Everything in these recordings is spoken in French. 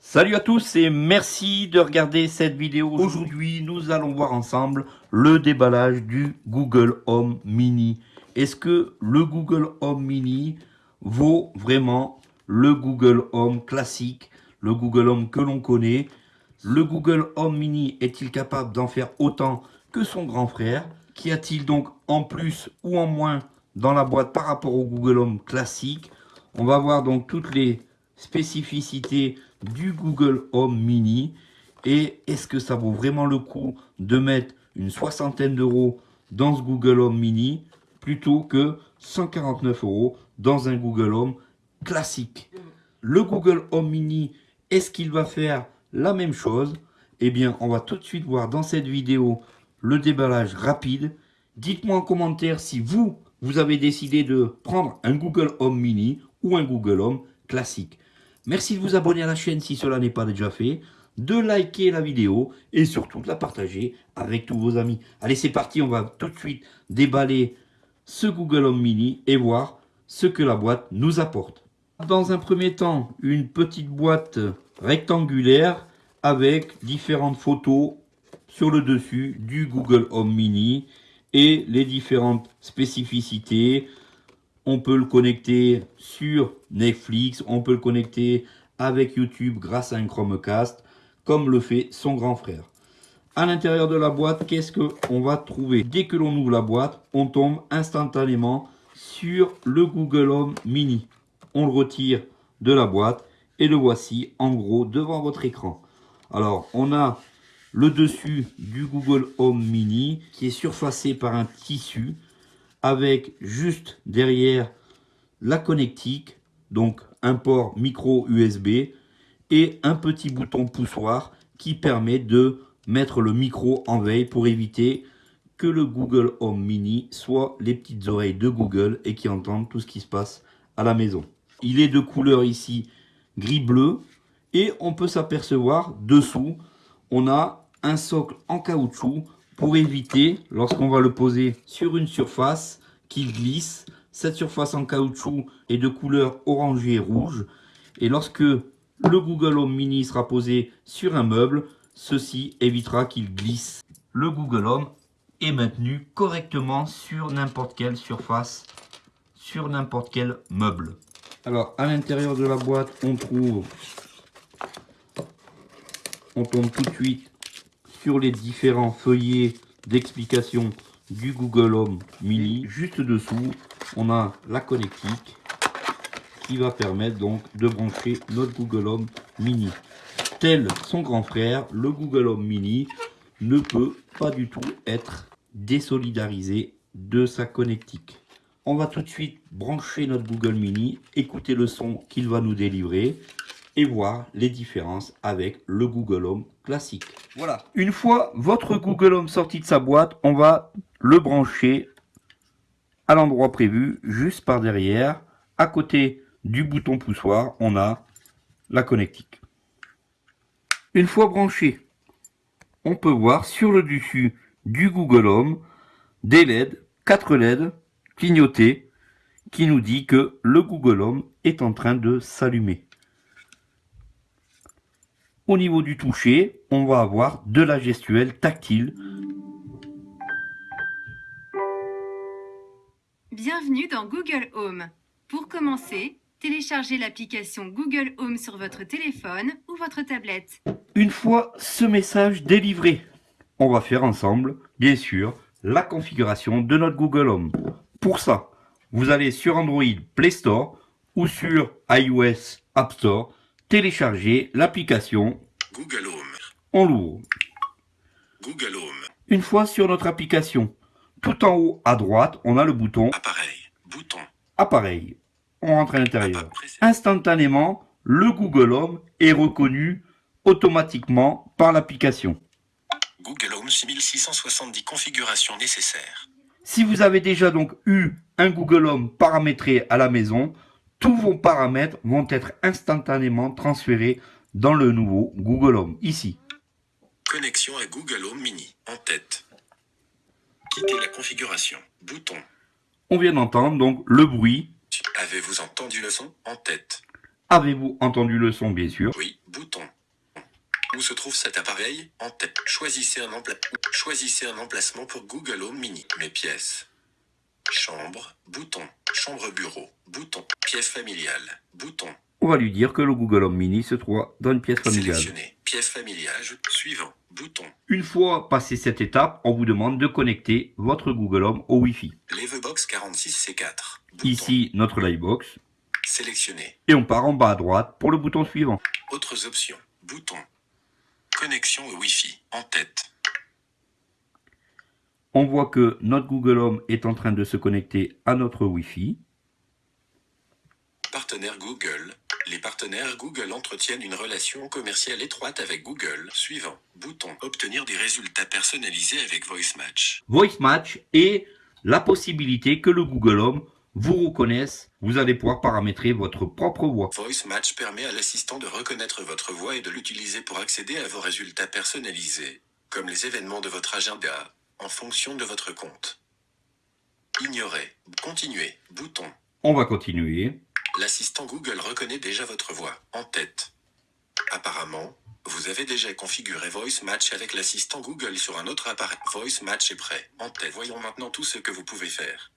Salut à tous et merci de regarder cette vidéo. Aujourd'hui, nous allons voir ensemble le déballage du Google Home Mini. Est-ce que le Google Home Mini vaut vraiment le Google Home classique, le Google Home que l'on connaît? Le Google Home Mini est-il capable d'en faire autant que son grand frère Qu'y a-t-il donc en plus ou en moins dans la boîte par rapport au Google Home classique? On va voir donc toutes les spécificités du Google Home Mini. Et est-ce que ça vaut vraiment le coup de mettre une soixantaine d'euros dans ce Google Home Mini plutôt que 149 euros dans un Google Home classique? Le Google Home Mini, est-ce qu'il va faire la même chose? Eh bien, on va tout de suite voir dans cette vidéo le déballage rapide. Dites-moi en commentaire si vous, vous avez décidé de prendre un Google Home Mini ou un Google Home classique. Merci de vous abonner à la chaîne si cela n'est pas déjà fait, de liker la vidéo et surtout de la partager avec tous vos amis. Allez, c'est parti, on va tout de suite déballer ce Google Home Mini et voir ce que la boîte nous apporte. Dans un premier temps, une petite boîte rectangulaire avec différentes photos sur le dessus du Google Home Mini et les différentes spécificités. On peut le connecter sur Netflix, on peut le connecter avec YouTube grâce à un Chromecast, comme le fait son grand frère. À l'intérieur de la boîte, qu'est-ce qu'on va trouver? Dès que l'on ouvre la boîte, on tombe instantanément sur le Google Home Mini. On le retire de la boîte et le voici en gros devant votre écran. Alors, on a le dessus du Google Home Mini qui est surfacé par un tissu avec juste derrière la connectique, donc un port micro USB et un petit bouton poussoir qui permet de mettre le micro en veille pour éviter que le Google Home Mini soit les petites oreilles de Google et qui entendent tout ce qui se passe à la maison. Il est de couleur ici gris-bleu et on peut s'apercevoir dessous, on a un socle en caoutchouc pour éviter, lorsqu'on va le poser sur une surface, qu'il glisse. Cette surface en caoutchouc est de couleur orangée et rouge. Et lorsque le Google Home Mini sera posé sur un meuble, Ceci évitera qu'il glisse. Le Google Home est maintenu correctement sur n'importe quelle surface, sur n'importe quel meuble. Alors, à l'intérieur de la boîte, on trouve... On tombe tout de suite sur les différents feuillets d'explication du Google Home Mini. Juste dessous, on a la connectique qui va permettre donc de brancher notre Google Home Mini tel son grand frère, le Google Home Mini ne peut pas du tout être désolidarisé de sa connectique. On va tout de suite brancher notre Google Mini, écouter le son qu'il va nous délivrer et voir les différences avec le Google Home classique. Voilà. Une fois votre Google Home sorti de sa boîte, on va le brancher à l'endroit prévu, juste par derrière. À côté du bouton poussoir, on a la connectique. Une fois branché, on peut voir sur le dessus du Google Home des LED, 4 LED clignotés qui nous dit que le Google Home est en train de s'allumer. Au niveau du toucher, on va avoir de la gestuelle tactile. Bienvenue dans Google Home. Pour commencer, téléchargez l'application Google Home sur votre téléphone ou votre tablette. Une fois ce message délivré, on va faire ensemble, bien sûr, la configuration de notre Google Home. Pour ça, vous allez sur Android Play Store ou sur iOS App Store, télécharger l'application Google Home. On l'ouvre. Google Home. Une fois sur notre application, tout en haut à droite, on a le bouton Appareil. Bouton. Appareil on rentre à l'intérieur. Instantanément, le Google Home est reconnu automatiquement par l'application. Google Home 6670 configurations nécessaires. Si vous avez déjà donc eu un Google Home paramétré à la maison, tous vos paramètres vont être instantanément transférés dans le nouveau Google Home, ici. Connexion à Google Home Mini, en tête. Quitter la configuration. Bouton. On vient d'entendre donc le bruit. Avez-vous entendu le son En tête? Avez-vous entendu le son, bien sûr? Oui. Bouton. Où se trouve cet appareil? En tête. Choisissez un, empla- Choisissez un emplacement pour Google Home Mini. Mes pièces. Chambre. Bouton. Chambre bureau. Bouton. Pièce familiale. Bouton. On va lui dire que le Google Home Mini se trouve dans une pièce familiale. Sélectionner. Pièce familiale. Suivant. Bouton. Une fois passé cette étape, on vous demande de connecter votre Google Home au Wi-Fi. Levebox 46C4. Bouton. Ici, notre Livebox. Sélectionner. Et on part en bas à droite pour le bouton suivant. Autres options. Bouton. Connexion au Wi-Fi. En tête. On voit que notre Google Home est en train de se connecter à notre Wi-Fi. Partenaire Google. Les partenaires Google entretiennent une relation commerciale étroite avec Google. Suivant. Bouton. Obtenir des résultats personnalisés avec VoiceMatch. Voice Match et la possibilité que le Google Home vous reconnaisse. Vous allez pouvoir paramétrer votre propre voix. VoiceMatch permet à l'assistant de reconnaître votre voix et de l'utiliser pour accéder à vos résultats personnalisés, comme les événements de votre agenda, en fonction de votre compte. Ignorer. Continuer. Bouton. On va continuer. L'assistant Google reconnaît déjà votre voix, en tête. Apparemment, vous avez déjà configuré Voice Match avec l'assistant Google sur un autre appareil. Voice Match est prêt, en tête. Voyons maintenant tout ce que vous pouvez faire.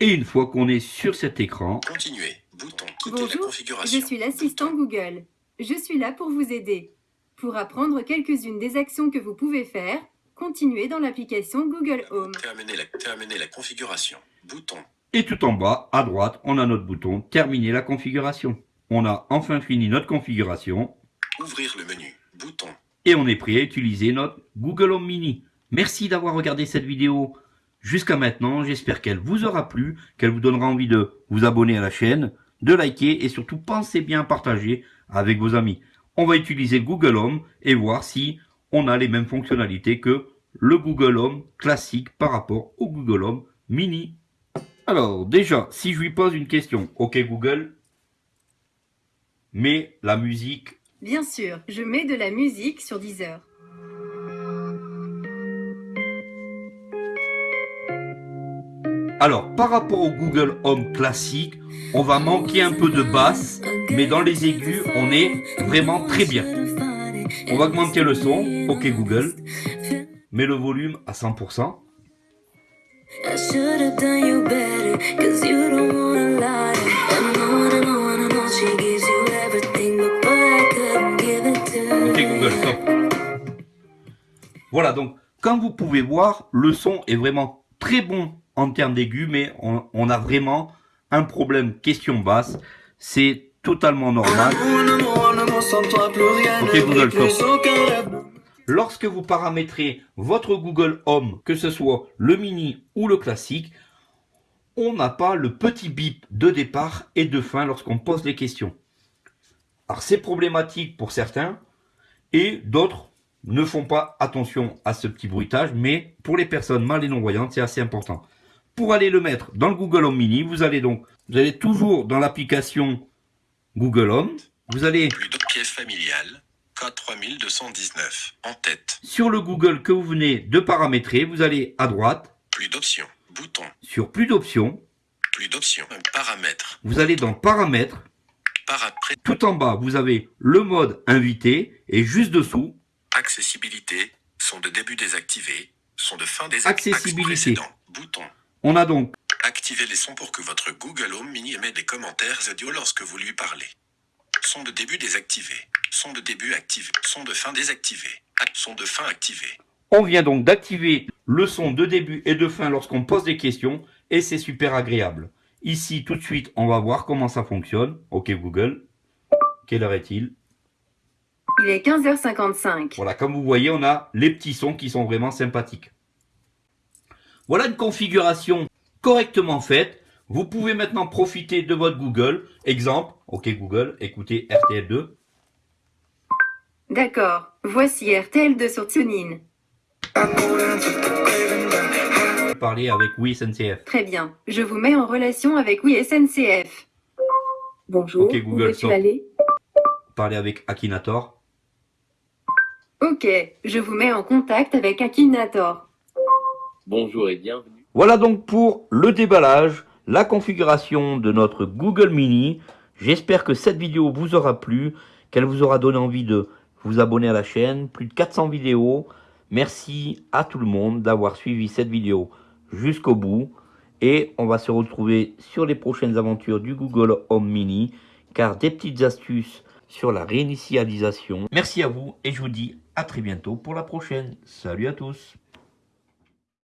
Et une fois qu'on est sur cet écran, Continuer, bouton, quitter la Bonjour, configuration. je suis l'assistant Google. Je suis là pour vous aider. Pour apprendre quelques-unes des actions que vous pouvez faire, continuez dans l'application Google Home. Terminer la, terminer la configuration, bouton. et tout en bas, à droite, on a notre bouton Terminer la configuration. On a enfin fini notre configuration Ouvrir le menu, bouton. et on est prêt à utiliser notre Google Home Mini. Merci d'avoir regardé cette vidéo jusqu'à maintenant. J'espère qu'elle vous aura plu, qu'elle vous donnera envie de vous abonner à la chaîne, de liker et surtout pensez bien à partager avec vos amis. On va utiliser Google Home et voir si on a les mêmes fonctionnalités que le Google Home classique par rapport au Google Home Mini. Alors déjà, si je lui pose une question, ok Google, mets la musique Bien sûr, je mets de la musique sur Deezer. Alors, par rapport au Google Home classique, on va manquer un peu de basse, mais dans les aigus, on est vraiment très bien. On va augmenter le son. Ok Google, mets le volume à 100%. I should have done you better, cause you don't wanna lie. And I know, and I know, and I know she gives you everything, but boy, I couldn't give it to Ok. Google, stop. Voilà, donc, comme vous pouvez voir, le son est vraiment très bon en termes d'aigus, mais on, on a vraiment un problème question basse. C'est totalement normal. Ok Google, stop. Lorsque vous paramétrez votre Google Home, que ce soit le mini ou le classique, on n'a pas le petit bip de départ et de fin lorsqu'on pose les questions. Alors c'est problématique pour certains et d'autres ne font pas attention à ce petit bruitage, mais pour les personnes mal et non-voyantes, c'est assez important. Pour aller le mettre dans le Google Home Mini, vous allez donc, vous allez toujours dans l'application Google Home, vous allez Plus de pièce familiale, code 3219, en tête. sur le Google que vous venez de paramétrer, vous allez à droite, Plus d'options, bouton. sur plus d'options, Plus d'options, paramètres. vous allez dans paramètres, Parapré, tout en bas, vous avez le mode invité et juste dessous, accessibilité, son de début désactivé, son de fin désactivé. Accessibilité. Bouton. on a donc Activez les sons pour que votre Google Home Mini émette des commentaires audio lorsque vous lui parlez. Son de début désactivé. Son de début activé. Son de fin désactivé. Ac- Son de fin activé. On vient donc d'activer le son de début et de fin lorsqu'on pose des questions et c'est super agréable. Ici, tout de suite, on va voir comment ça fonctionne. Ok Google, quelle heure est-il? Il est 15h55. Voilà, comme vous voyez, on a les petits sons qui sont vraiment sympathiques. Voilà une configuration correctement faite. Vous pouvez maintenant profiter de votre Google. Exemple, ok Google, écoutez RTL2. D'accord, voici RTL2 sur TuneIn. Parler avec Oui SNCF. Très bien, je vous mets en relation avec Oui SNCF. Bonjour, Ok, Google, où veux-tu stop. aller? Parler avec Akinator. Ok, je vous mets en contact avec Akinator. Bonjour et bienvenue. Voilà donc pour le déballage, la configuration de notre Google Mini. J'espère que cette vidéo vous aura plu, qu'elle vous aura donné envie de vous abonner à la chaîne. Plus de 400 vidéos. Merci à tout le monde d'avoir suivi cette vidéo jusqu'au bout. Et on va se retrouver sur les prochaines aventures du Google Home Mini, car des petites astuces sur la réinitialisation. Merci à vous et je vous dis à très bientôt pour la prochaine. Salut à tous